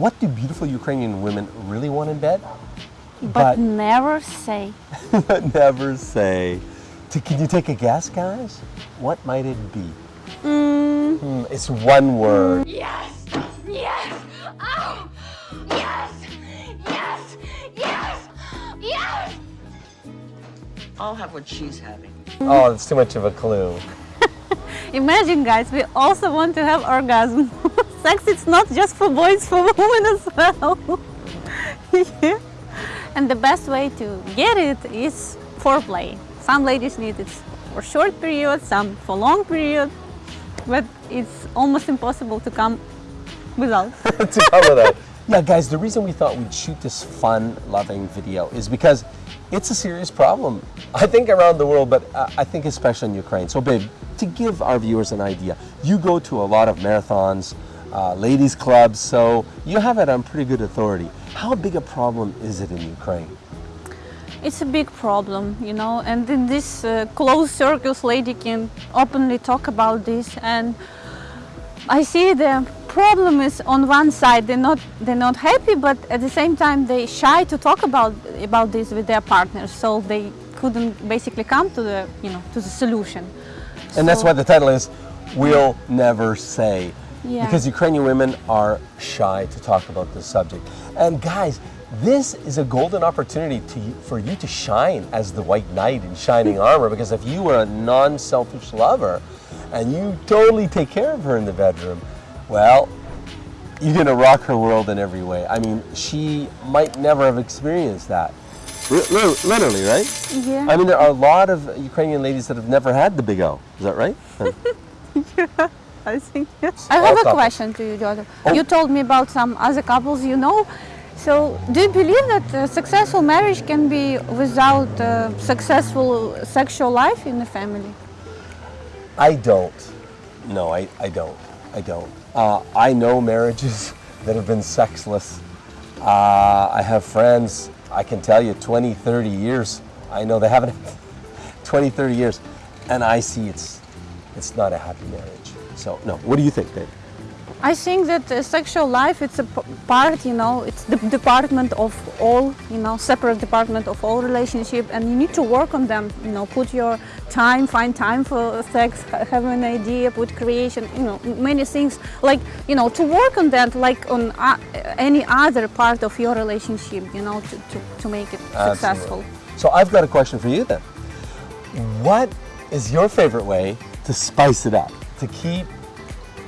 what do beautiful Ukrainian women really want in bed? But, never say. but never say. T- Can you take a guess, guys? What might it be? Hmm, it's one word. Yes! Yes! Oh! Yes! Yes! Yes! Yes! I'll have what she's having. Oh, it's too much of a clue. Imagine guys, we also want to have orgasm. Sex it's not just for boys, for women as well. Yeah. And the best way to get it is foreplay. Some ladies need it for short period, some for long period, but it's almost impossible to come without. to cover that. Yeah, guys, the reason we thought we'd shoot this fun, loving video is because it's a serious problem. I think around the world, but uh, I think especially in Ukraine. So, babe, to give our viewers an idea, you go to a lot of marathons, uh, ladies' clubs, so you have it on pretty good authority. How big a problem is it in Ukraine? It's a big problem, you know, and in this uh, closed circles, lady can openly talk about this. And I see the problem is on one side they're not they're not happy, but at the same time they shy to talk about about this with their partners, so they couldn't basically come to the you know to the solution. And that's So- why the title is We'll Never Say. Yeah. Because Ukrainian women are shy to talk about this subject. And guys, this is a golden opportunity to, for you to shine as the white knight in shining armor. Because if you are a non selfish lover and you totally take care of her in the bedroom, well, you're going to rock her world in every way. I mean, she might never have experienced that. Li- li- Literally, right? Yeah. I mean, there are a lot of Ukrainian ladies that have never had the big O. Is that right? Yeah, I think yes. I have a couples. question to you, Joseph. Oh. You told me about some other couples you know. So, do you believe that a successful marriage can be without a successful sexual life in the family? I don't. No, I, I don't. I don't. Uh, I know marriages that have been sexless. Uh, I have friends, I can tell you, 20, 30 years. I know they haven't 20, 30 years. And I see it's, it's not a happy marriage. So, no. What do you think, babe? I think that uh, sexual life it's a part, you know, it's the department of all, you know, separate department of all relationship, and you need to work on them. You know, put your time, find time for sex, ha- have an idea, put creation, you know, many things like, you know, to work on that, like on uh, any other part of your relationship, you know, to, to, to make it successful. So I've got a question for you then. What is your favorite way to spice it up, to keep,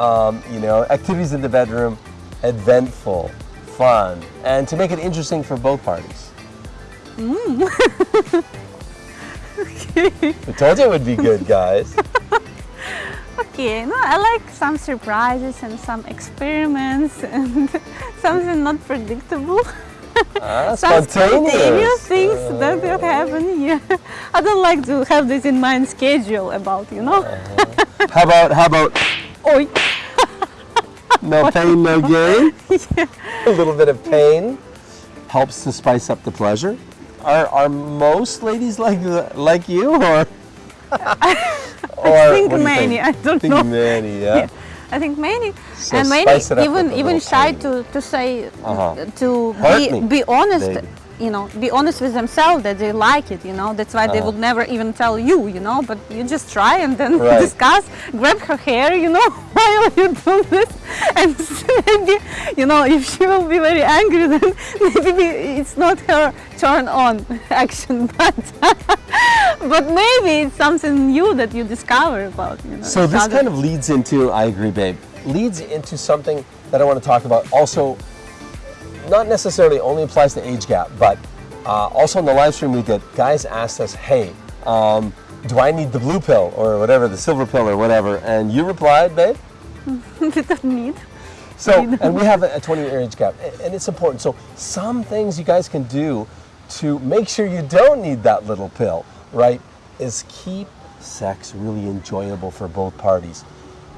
um, you know, activities in the bedroom eventful, fun, and to make it interesting for both parties? I told you it would be good, guys. Okay, no, I like some surprises and some experiments and something not predictable. Ah, some spontaneous. things that will happen here. I don't like to have this in my schedule about, you know. How about how about Oi. no pain, no gain? A little bit of pain helps to spice up the pleasure. Are are most ladies like like you or? or I think what do you many, I don't think know. many, yeah. Yeah. I think many So and many spice it up even even shy pain. to, to say Uh-huh. to Hurt be me, be honest baby. You know be honest with themselves that they like it you know that's why they Uh-huh. would never even tell you you know but you just try and then Right. discuss grab her hair you know while you do this and maybe you know if she will be very angry then maybe it's not her turn on action but but maybe it's something new that you discover about you know So this other. kind of leads into, I agree, babe, leads into something that I want to talk about. Also, not necessarily only applies to age gap, but uh, also in the live stream we did, guys asked us, hey, um, do I need the blue pill or whatever, the silver pill or whatever? And you replied, babe. we don't need So, and we have a 20 year age gap, and it's important. So, some things you guys can do to make sure you don't need that little pill, right, is keep sex really enjoyable for both parties.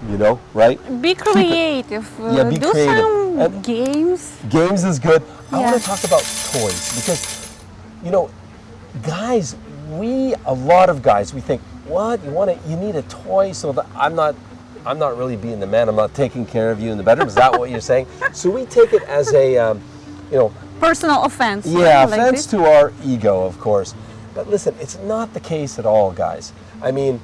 You know, right? Be creative. uh, Yeah, be do creative. some And- games. Games is good. I want to talk about toys because, you know, guys, we, a lot of guys, we think, what? You want to, you need a toy so that I'm not I'm not really being the man. I'm not taking care of you in the bedroom. Is that what you're saying? So we take it as a, um, you know, Personal offense. yeah? Like offense this. to our ego, of course. But listen, it's not the case at all, guys. I mean,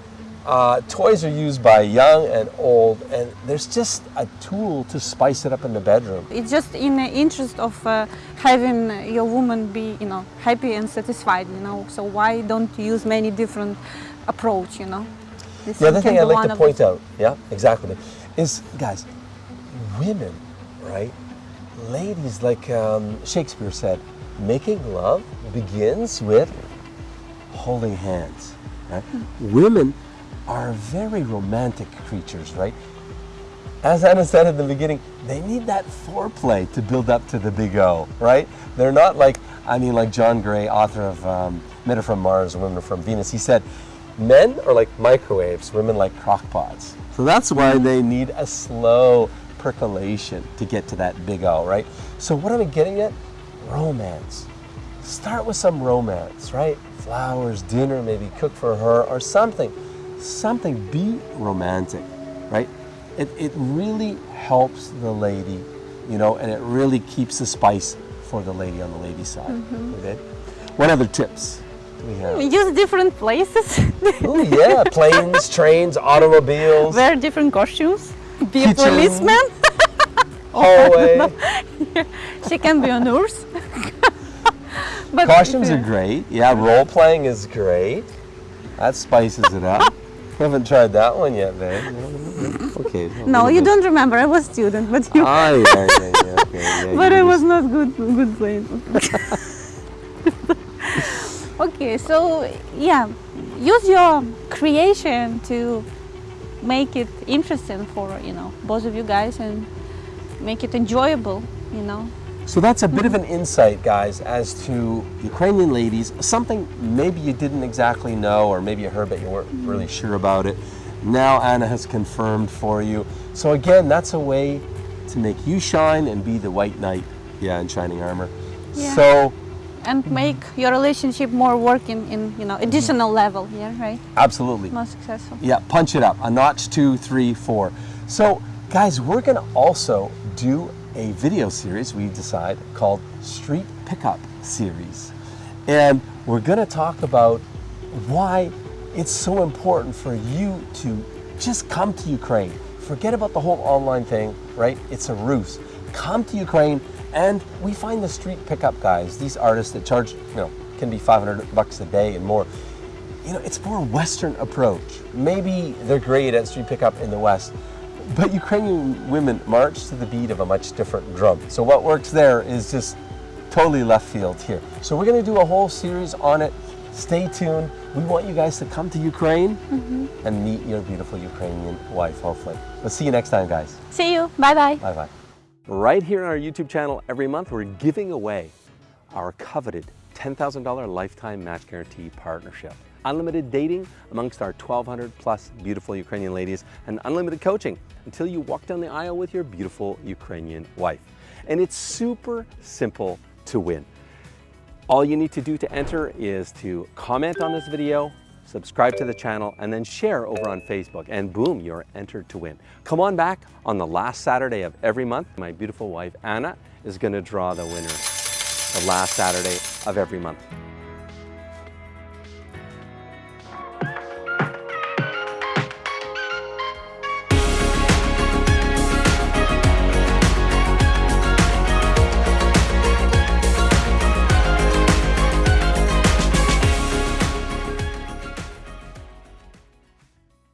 uh, toys are used by young and old, and there's just a tool to spice it up in the bedroom. It's just in the interest of uh, having your woman be, you know, happy and satisfied, you know. So why don't you use many different approach, you know? This The other thing I'd like to point out, yeah, exactly, is guys, women, right? Ladies, like um, Shakespeare said, making love begins with holding hands. Right? Women are very romantic creatures, right? As Anna said at the beginning, they need that foreplay to build up to the big O, right? They're not like, I mean, like John Gray, author of um, Men Are From Mars, Women Are From Venus, he said, men are like microwaves, women like crockpots. So that's why they need a slow percolation to get to that big O, right? So what am I getting at? Romance. Start with some romance, right? Flowers, dinner, maybe cook for her or something. Something, be romantic, right? It, it really helps the lady, you know, and it really keeps the spice for the lady on the lady side. Mm-hmm. Okay? What other tips do we have? Use different places, Oh yeah, planes, trains, automobiles, wear different costumes, be a policeman. hallway. she can be a nurse. but Costumes are great. Yeah, role playing is great. That spices it up. Haven't tried that one yet, babe. Okay. No, you don't remember. I was student, but you. Ah, yeah, yeah, yeah, okay, yeah, but you I was not good. Good playing. okay, so yeah, use your creation to make it interesting for you know both of you guys and make it enjoyable. You know. So that's a bit of an insight, guys, as to Ukrainian ladies. Something maybe you didn't exactly know, or maybe you heard but you weren't really sure about it. Now Anna has confirmed for you. So again, that's a way to make you shine and be the white knight, yeah, in shining armor. Yeah. So and make your relationship more working in you know additional level yeah right absolutely. more successful Yeah, punch it up. A notch, two, three, four. So, guys, we're going to also do a video series we decide called Street Pickup Series. And we're going to talk about why it's so important for you to just come to Ukraine. Forget about the whole online thing, right? It's a ruse. Come to Ukraine and we find the street pickup guys, these artists that charge, you know, can be 500 bucks a day and more you know, it's more Western approach. Maybe they're great at street pickup in the West, but Ukrainian women march to the beat of a much different drum. So what works there is just totally left field here. So we're going to do a whole series on it. Stay tuned. We want you guys to come to Ukraine mm-hmm. and meet your beautiful Ukrainian wife, hopefully. We'll see you next time, guys. see you bye bye Bye bye. Right here on our YouTube channel, every month we're giving away our coveted $10,000 lifetime match guarantee partnership. Unlimited dating amongst our 1,200 plus beautiful Ukrainian ladies and unlimited coaching until you walk down the aisle with your beautiful Ukrainian wife. And it's super simple to win. All you need to do to enter is to comment on this video, subscribe to the channel, and then share over on Facebook. And boom, you're entered to win. Come on back on the last Saturday of every month. My beautiful wife, Anna, is going to draw the winner the last Saturday of every month.